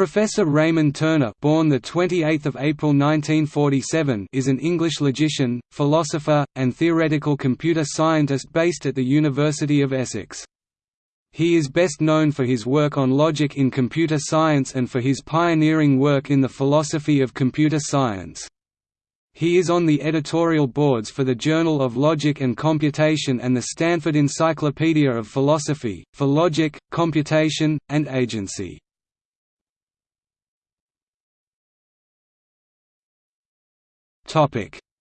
Professor Raymond Turner born the 28th of April 1947 is an English logician, philosopher, and theoretical computer scientist based at the University of Essex. He is best known for his work on logic in computer science and for his pioneering work in the philosophy of computer science. He is on the editorial boards for the Journal of Logic and Computation and the Stanford Encyclopedia of Philosophy, for logic, computation, and agency.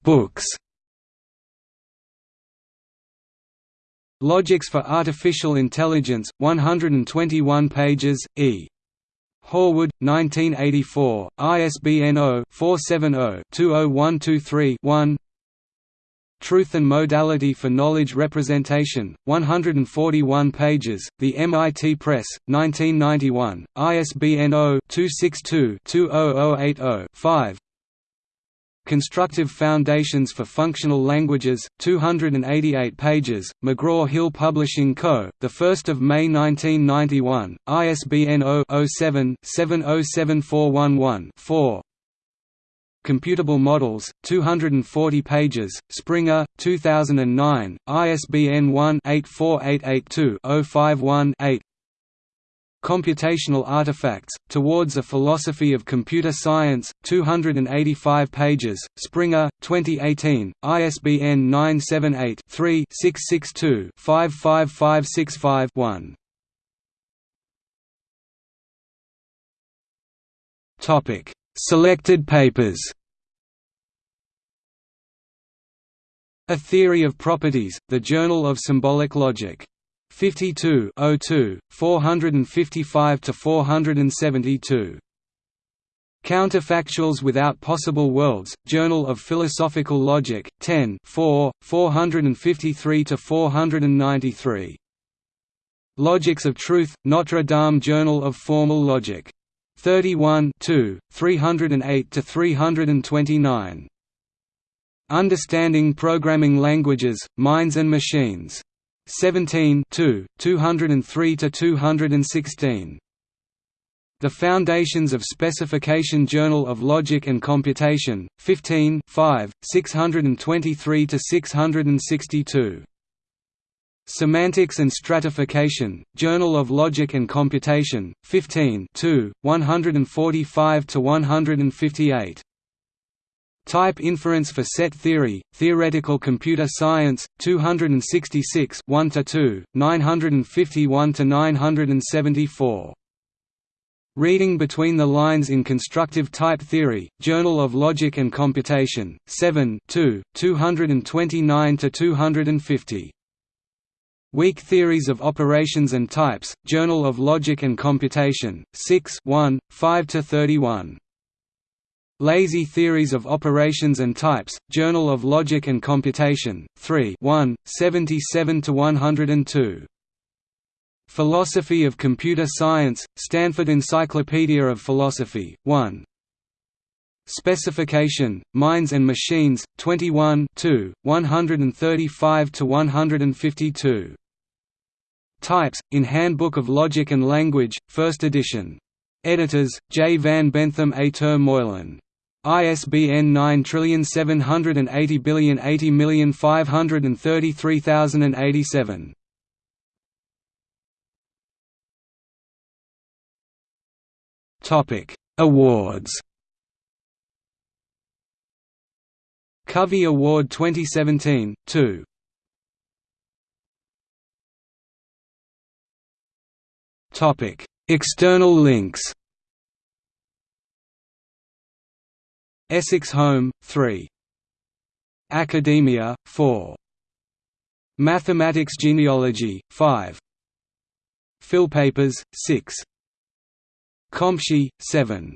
Books. Logics for Artificial Intelligence, 121 pages, E. Horwood, 1984, ISBN 0-470-20123-1 Truth and Modality for Knowledge Representation, 141 pages, The MIT Press, 1991, ISBN 0-262-20080-5 Constructive Foundations for Functional Languages, 288 pages, McGraw-Hill Publishing Co., 1 May 1991, ISBN 0-07-707411-4 Computable Models, 240 pages, Springer, 2009, ISBN 1-84882-051-8 Computational Artifacts, Towards a Philosophy of Computer Science, 285 pages, Springer, 2018, ISBN 978-3-662-55565-1 Selected papers. A Theory of Properties, The Journal of Symbolic Logic 52 02, 455 to 472. Counterfactuals Without Possible Worlds, Journal of Philosophical Logic, 10 4, 453 to 493. Logics of Truth, Notre Dame Journal of Formal Logic. 31 2, 308 to 329. Understanding Programming Languages, Minds and Machines. 17 203–216. The Foundations of Specification Journal of Logic and Computation, 15 5, 623–662. Semantics and Stratification, Journal of Logic and Computation, 15 145–158. Type inference for set theory, theoretical computer science, 266 1–2, 951–974. Reading Between the Lines in Constructive Type Theory, Journal of Logic and Computation, 7 2, 229–250. Weak Theories of Operations and Types, Journal of Logic and Computation, 6 1, 5–31. Lazy Theories of Operations and Types, Journal of Logic and Computation, 3 1, 77–102. Philosophy of Computer Science, Stanford Encyclopedia of Philosophy, 1. Specification, Minds and Machines, 21 135–152. Types, in Handbook of Logic and Language, 1st edition. Editors, J. van Benthem A. Ter Meulen. ISBN 9780080533087. Topic: Awards. Covey Award 2017 2. Topic: External links. Essex Home, 3. Academia, 4. Mathematics Genealogy, 5. Philpapers, 6. Compsci, 7.